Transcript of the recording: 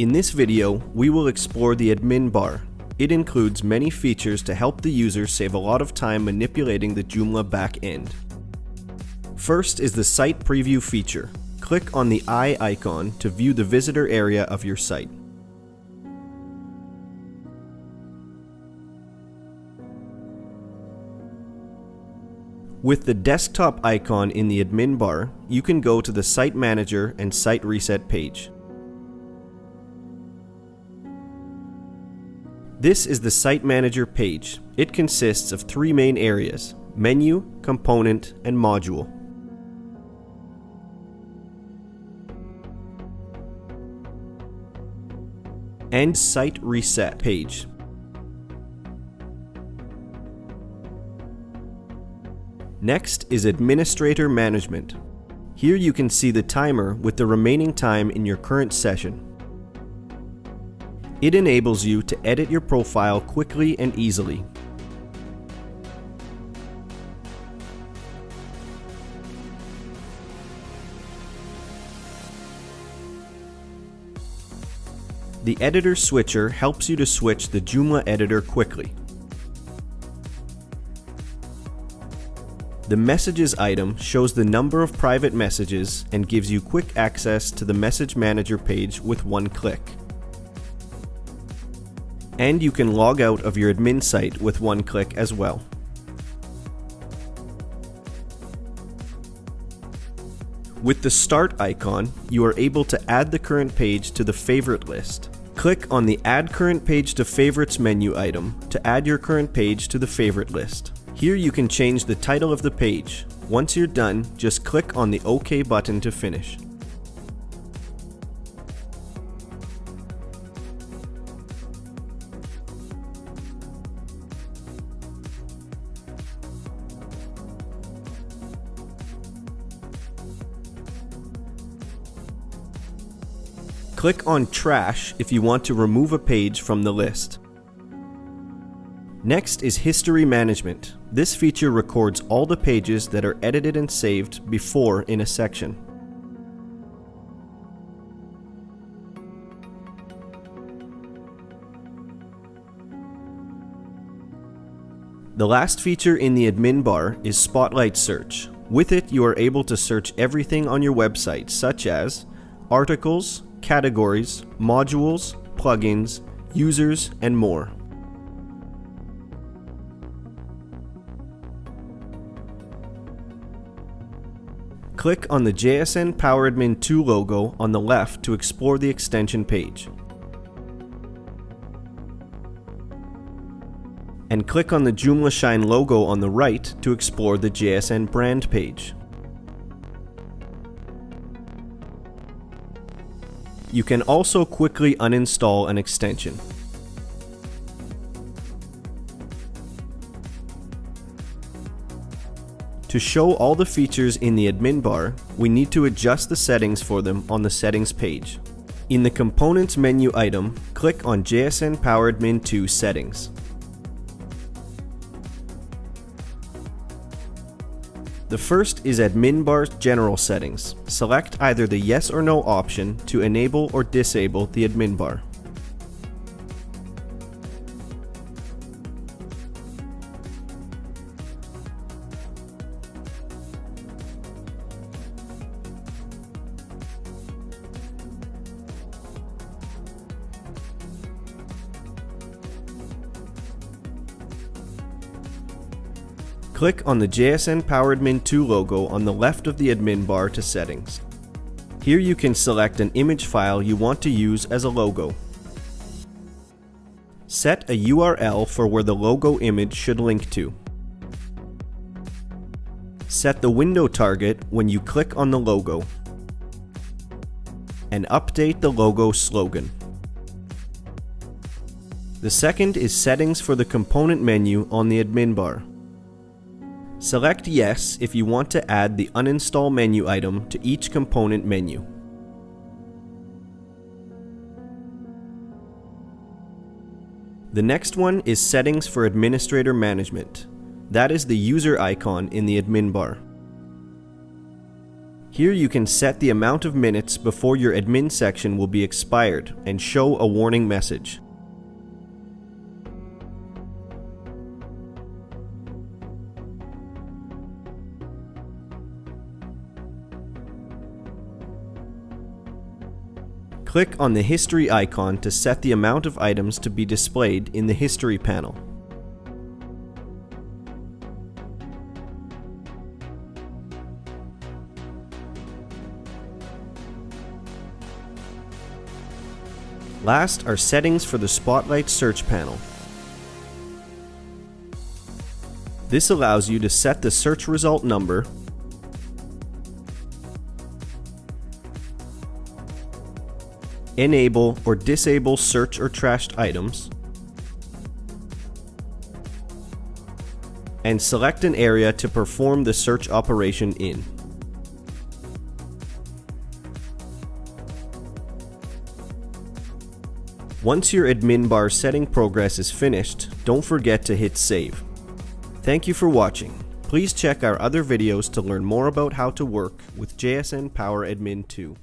In this video, we will explore the admin bar. It includes many features to help the user save a lot of time manipulating the Joomla backend. First is the site preview feature. Click on the eye icon to view the visitor area of your site. With the desktop icon in the admin bar, you can go to the Site Manager and Site Reset page. This is the Site Manager page. It consists of three main areas, Menu, Component, and Module. And Site Reset page. Next is Administrator Management. Here you can see the timer with the remaining time in your current session. It enables you to edit your profile quickly and easily. The Editor Switcher helps you to switch the Joomla editor quickly. The Messages item shows the number of private messages and gives you quick access to the Message Manager page with one click. And you can log out of your admin site with one click as well. With the Start icon, you are able to add the current page to the favorite list. Click on the Add Current Page to Favorites menu item to add your current page to the favorite list. Here you can change the title of the page. Once you're done, just click on the OK button to finish. Click on Trash if you want to remove a page from the list. Next is History Management. This feature records all the pages that are edited and saved before in a section. The last feature in the admin bar is Spotlight Search. With it, you are able to search everything on your website, such as articles, categories, modules, plugins, users, and more. Click on the JSN PowerAdmin 2 logo on the left to explore the extension page. And click on the JoomlaShine logo on the right to explore the JSN brand page. You can also quickly uninstall an extension. To show all the features in the admin bar, we need to adjust the settings for them on the settings page. In the Components menu item, click on JSN PowerAdmin 2 Settings. The first is Admin Bar General Settings. Select either the Yes or No option to enable or disable the admin bar. Click on the JSN PowerAdmin 2 logo on the left of the admin bar to settings. Here you can select an image file you want to use as a logo. Set a URL for where the logo image should link to. Set the window target when you click on the logo. And update the logo slogan. The second is settings for the component menu on the admin bar. Select Yes if you want to add the uninstall menu item to each component menu. The next one is Settings for Administrator Management. That is the user icon in the admin bar. Here you can set the amount of minutes before your admin section will be expired and show a warning message. Click on the History icon to set the amount of items to be displayed in the History panel. Last are settings for the Spotlight search panel. This allows you to set the search result number enable or disable search or trashed items, and select an area to perform the search operation in. Once your admin bar setting progress is finished, don't forget to hit save. Thank you for watching. Please check our other videos to learn more about how to work with JSN Power Admin 2.